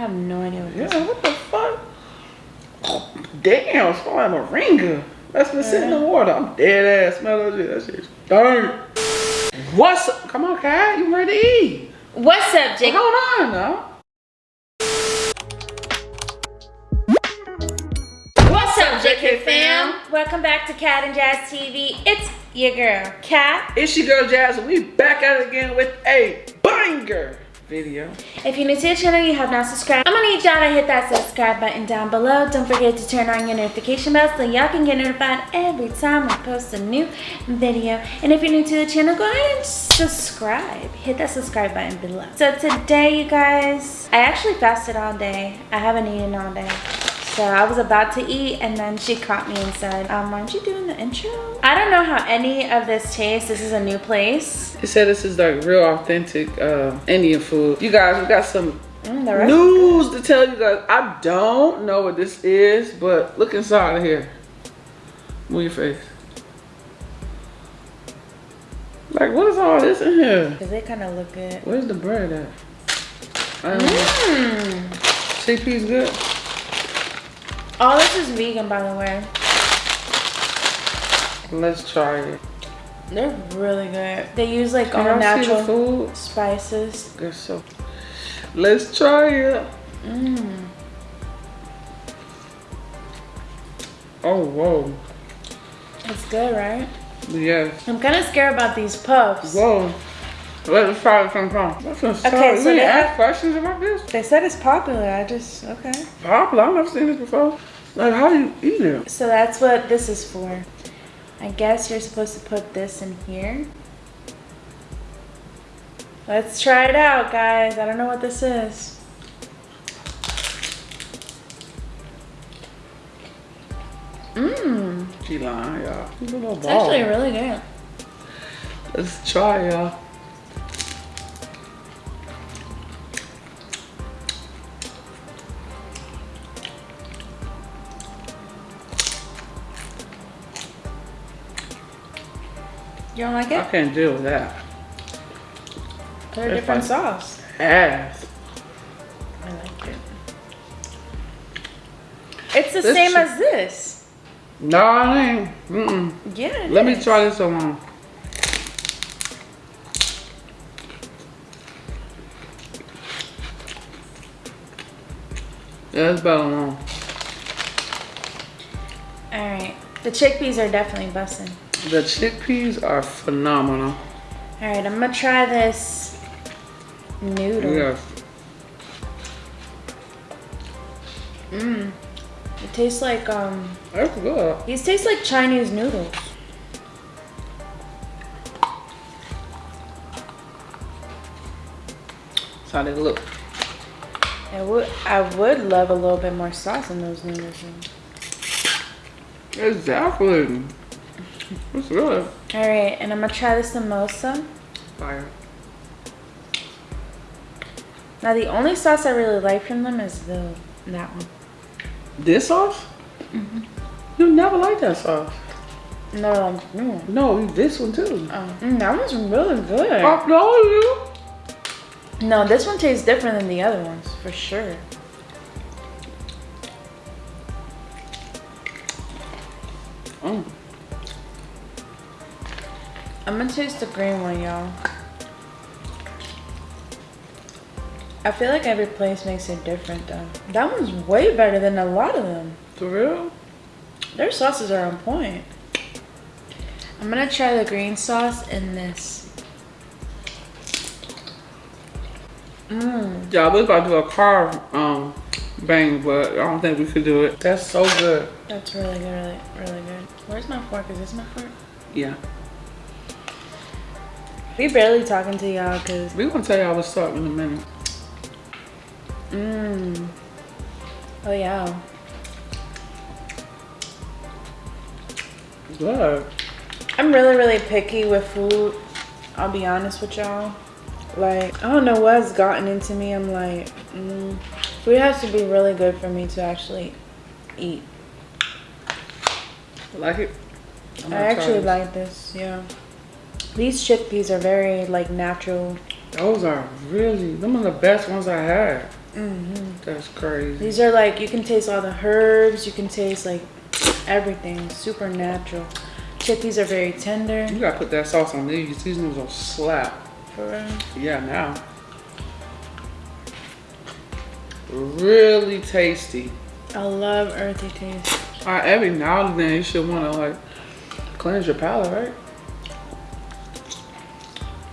have no idea what Yeah, what the fuck? Damn, smell like moringa. That's been sitting in the water. I'm dead ass. Smell that shit. That shit's darn. What's up? Come on, Kat. You ready to eat? What's up, Jake? Hold on now. What's up, JK fam? Welcome back to Cat and Jazz TV. It's your girl, Cat. It's your girl Jazz, and we back at it again with a banger video. If you're new to the channel, you have not subscribed, I'm gonna need y'all to hit that subscribe button down below. Don't forget to turn on your notification bell so y'all can get notified every time I post a new video. And if you're new to the channel, go ahead and subscribe. Hit that subscribe button below. So today, you guys, I actually fasted all day. I haven't eaten all day. So I was about to eat and then she caught me and said, um, aren't you doing the intro? I don't know how any of this tastes. This is a new place. It said this is like real authentic uh, Indian food. You guys, we got some Mm, the rest is news to tell you guys. I don't know what this is, but look inside of here. Move your face. Like, what is all this in here? Because they kind of look good. Where's the bread at? I don't know. Mmm. Good? All this is vegan, by the way. Let's try it. They're really good. They use like Can all y'all see the natural food? spices. Guess so. Let's try it. Mmm. Oh, whoa. It's good, right? Yes. I'm kind of scared about these puffs. Whoa. Try it sometime. That's okay, Okay, so they ask questions about this? They said it's popular. I just, okay. Popular. I've never seen this before. Like, how do you eat it? So that's what this is for. I guess you're supposed to put this in here. Let's try it out, guys. I don't know what this is. Mmm. She lying, y'all. She's a little It's actually really good. Let's try, y'all. You don't like it? I can't deal with that. Put a different sauce. Ass. I like it. It's the This same as this. No, it ain't. Mm-mm. Yeah. it Let me try this one. Yeah, it's better All right. The chickpeas are definitely busting. The chickpeas are phenomenal. All right, I'm gonna try this noodle. Yes. Mmm. It tastes like um. That's good. These taste like Chinese noodles. That's how they look. I would I would love a little bit more sauce in those noodles. Exactly. It's good. All right, and I'm gonna try the samosa. Fire. Now the only sauce I really like from them is the that one. This sauce? Mhm. You never like that sauce. No, mm. No, this one too. Oh, mm, that one's really good. I know you. No, this one tastes different than the other ones for sure. Mm. I'm gonna taste the green one, y'all. I feel like every place makes it different though. That one's way better than a lot of them. For real? Their sauces are on point. I'm gonna try the green sauce in this. Mmm. Yeah, I was about to do a car um bang, but I don't think we could do it. That's so good. That's really good, really, really good. Where's my fork? Is this my fork? Yeah. We barely talking to y'all because We gonna tell y'all what's up in a minute. Mmm. Oh yeah. Good. I'm really, really picky with food. I'll be honest with y'all. Like, I don't know what's gotten into me. I'm like, mm, food has to be really good for me to actually eat. Like it? I actually like this, yeah. These chickpeas are very, like, natural. Those are really, them are the best ones I had. Mm-hmm. That's crazy. These are like, you can taste all the herbs. You can taste like everything. Super natural. Chickpeas are very tender. You gotta put that sauce on these. These noodles will slap. For real. Yeah, now. Really tasty. I love earthy taste. All right, every now and then you should wanna like cleanse your palate, right?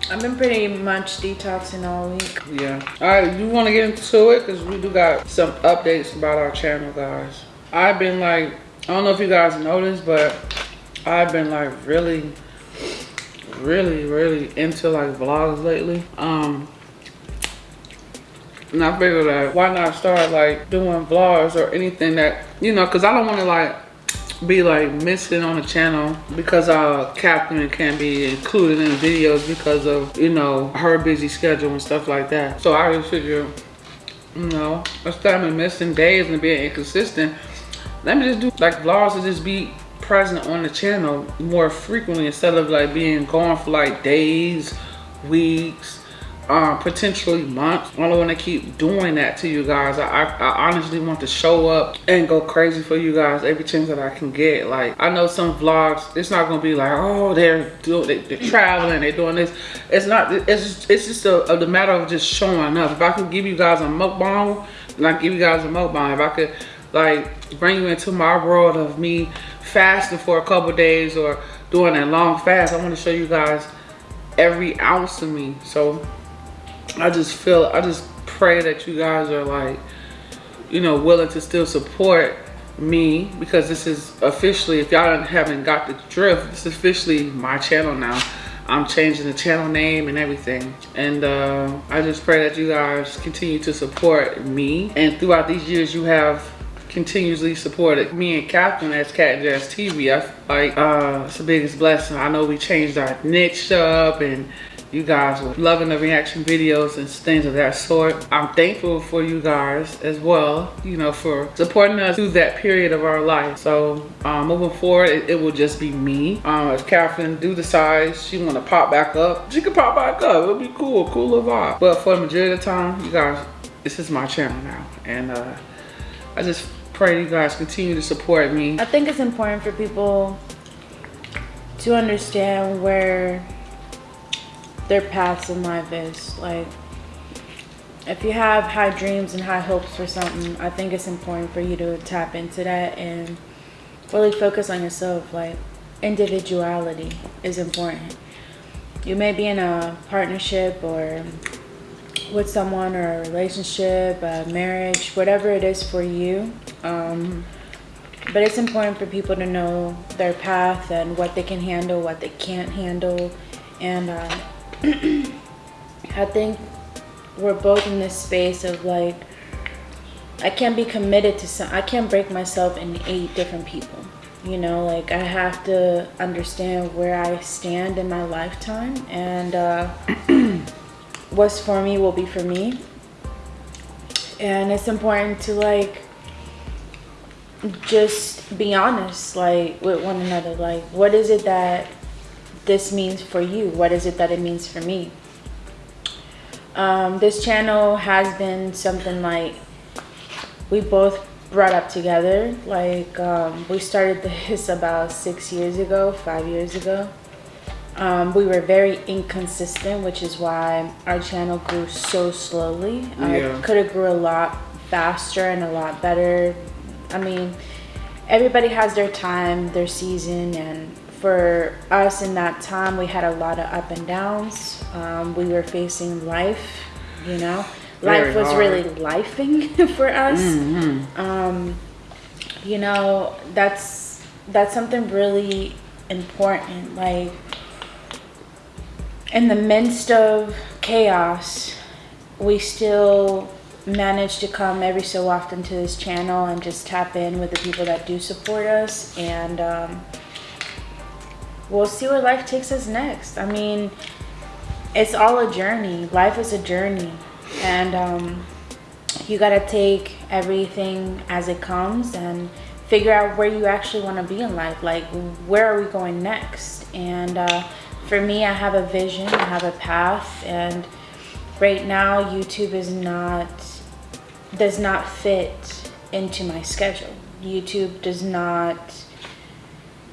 I've been pretty much detoxing all week. Yeah. All right, you want to get into it? Because we do got some updates about our channel, guys. I've been like, I don't know if you guys noticed, but I've been like really, really, really into like vlogs lately. Um, and I figured that why not start like doing vlogs or anything that, you know, because I don't want to like be like missing on the channel because uh Catherine can't be included in videos because of you know her busy schedule and stuff like that. So I just figure you know instead of missing days and being inconsistent. Let me just do like vlogs and just be present on the channel more frequently instead of like being gone for like days weeks um, potentially months. I don't want to keep doing that to you guys. I, I, honestly want to show up and go crazy for you guys every chance that I can get. Like I know some vlogs, it's not gonna be like, oh, they're doing, they, are traveling, they're doing this. It's not. It's just, it's just a, a, the matter of just showing up. If I can give you guys a mukbang, and I give you guys a mukbang. If I could like bring you into my world of me fasting for a couple days or doing a long fast, I want to show you guys every ounce of me. So I just feel, I just pray that you guys are like, you know, willing to still support me because this is officially, if y'all haven't got the drift, this is officially my channel now. I'm changing the channel name and everything. And uh, I just pray that you guys continue to support me. And throughout these years, you have continuously supported me and Catherine as Cat Jazz TV. I feel like uh, it's the biggest blessing. I know we changed our niche up and you guys were loving the reaction videos and things of that sort. I'm thankful for you guys as well, you know, for supporting us through that period of our life. So um, moving forward, it, it, will just be me. Um, if Catherine do decide she want to pop back up, she can pop back up. It'll be cool, cool little vibe. But for the majority of the time, you guys, this is my channel now. And uh, I just pray you guys continue to support me. I think it's important for people to understand where their paths in life is. Like, if you have high dreams and high hopes for something, I think it's important for you to tap into that and really focus on yourself. Like, individuality is important. You may be in a partnership or with someone or a relationship, a marriage, whatever it is for you. Um, but it's important for people to know their path and what they can handle, what they can't handle. And uh, I think we're both in this space of like, I can't be committed to some, I can't break myself in eight different people. You know, like I have to understand where I stand in my lifetime and uh, what's for me will be for me. And it's important to like, just be honest like with one another like what is it that this means for you. What is it that it means for me? Um, this channel has been something like we both brought up together. Like um, we started this about six years ago, five years ago. Um, we were very inconsistent, which is why our channel grew so slowly. Yeah. could have grew a lot faster and a lot better. I mean, everybody has their time, their season, and for us in that time, we had a lot of up and downs. Um, we were facing life, you know. Very life was hard. really lifing for us. Mm-hmm. Um, you know, that's that's something really important. Like in the midst of chaos, we still manage to come every so often to this channel and just tap in with the people that do support us and um, we'll see where life takes us next. I mean, it's all a journey. Life is a journey. And um, you got to take everything as it comes and figure out where you actually want to be in life. Like, where are we going next? And uh, for me, I have a vision, I have a path. And right now, YouTube is not does not fit into my schedule. YouTube does not,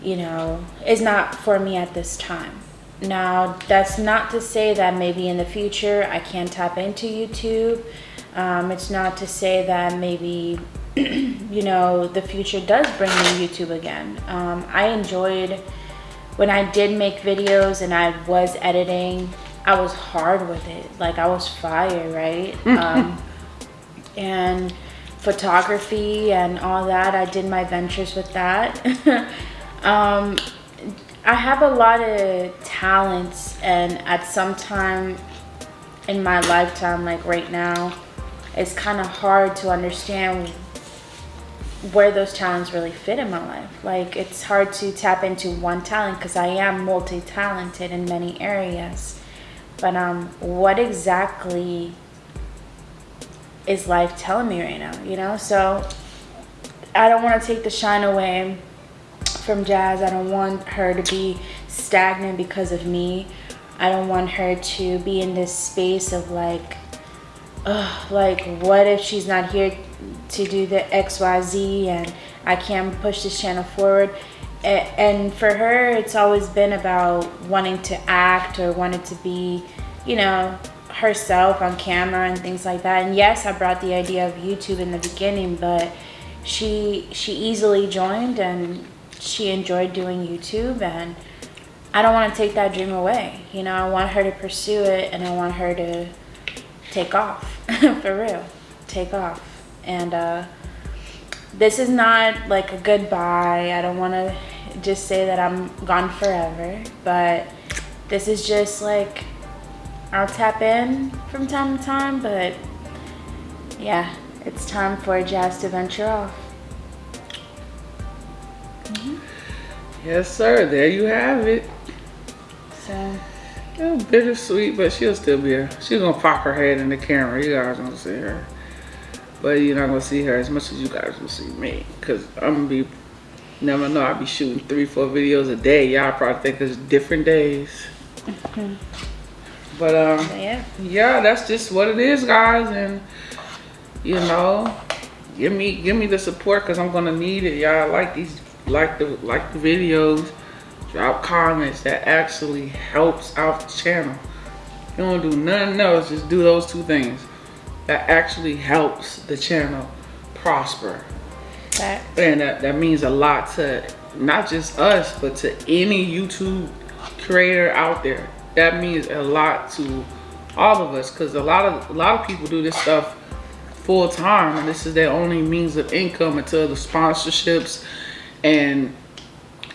you know, is not for me at this time. Now, that's not to say that maybe in the future I can tap into YouTube. Um, it's not to say that maybe, you know, the future does bring me YouTube again. Um, I enjoyed when I did make videos and I was editing, I was hard with it. Like I was fire, right? um, and photography and all that, I did my ventures with that. um, I have a lot of talents and at some time in my lifetime, like right now, it's kind of hard to understand where those talents really fit in my life. Like it's hard to tap into one talent because I am multi-talented in many areas. But um, what exactly is life telling me right now? You know, so I don't want to take the shine away from Jazz. I don't want her to be stagnant because of me. I don't want her to be in this space of like, ugh, like what if she's not here to do the XYZ and I can't push this channel forward. And for her, it's always been about wanting to act or wanting to be, you know, herself on camera and things like that. And yes, I brought the idea of YouTube in the beginning, but she she easily joined and she enjoyed doing YouTube and I don't want to take that dream away. You know, I want her to pursue it and I want her to take off for real. Take off and uh, this is not like a goodbye. I don't want to just say that I'm gone forever, but this is just like I'll tap in from time to time, but yeah, it's time for Jazz to venture off. Yes, sir. There you have it. So. Yeah, bittersweet, but she'll still be here. She's gonna pop her head in the camera. You guys gonna see her. But you're not gonna see her as much as you guys will see me. Cause I'm gonna be, never know, I'll be shooting three, four videos a day. Y'all probably think it's different days. But um, yeah. yeah, that's just what it is, guys. And you know, give me give me the support because I'm gonna need it. Y'all like these, like the like the videos. Drop comments that actually helps out the channel. You don't do nothing else. Just do those two things that actually helps the channel prosper. And that, that means a lot to not just us, but to any YouTube creator out there. That means a lot to all of us because a lot of a lot of people do this stuff full time and this is their only means of income until the sponsorships and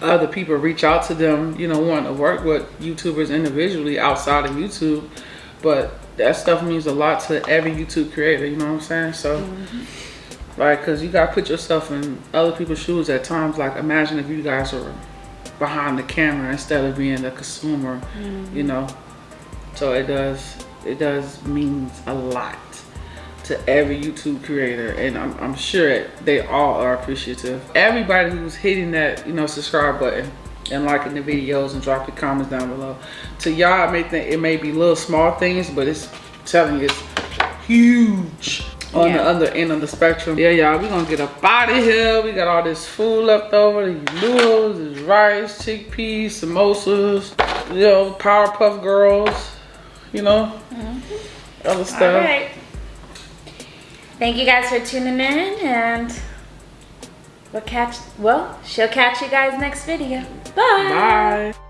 other people reach out to them, you know, want to work with YouTubers individually outside of YouTube. But that stuff means a lot to every YouTube creator, you know what I'm saying? So, mm -hmm. like, cause you gotta put yourself in other people's shoes at times. Like, imagine if you guys were behind the camera instead of being the consumer, mm -hmm. you know? So it does, it does means a lot to every YouTube creator. And I'm, I'm sure they all are appreciative. Everybody who's hitting that, you know, subscribe button and liking the videos and dropping comments down below. To y'all, may think it may be little small things, but it's I'm telling you, it's huge on yeah. the other end of the spectrum. Yeah, y'all, we gonna get up out of here. We got all this food left over, these noodles, this rice, chickpeas, samosas, you know, Powerpuff Girls, you know, mm -hmm. other stuff. Thank you guys for tuning in and we'll catch, well, she'll catch you guys next video. Bye. Bye.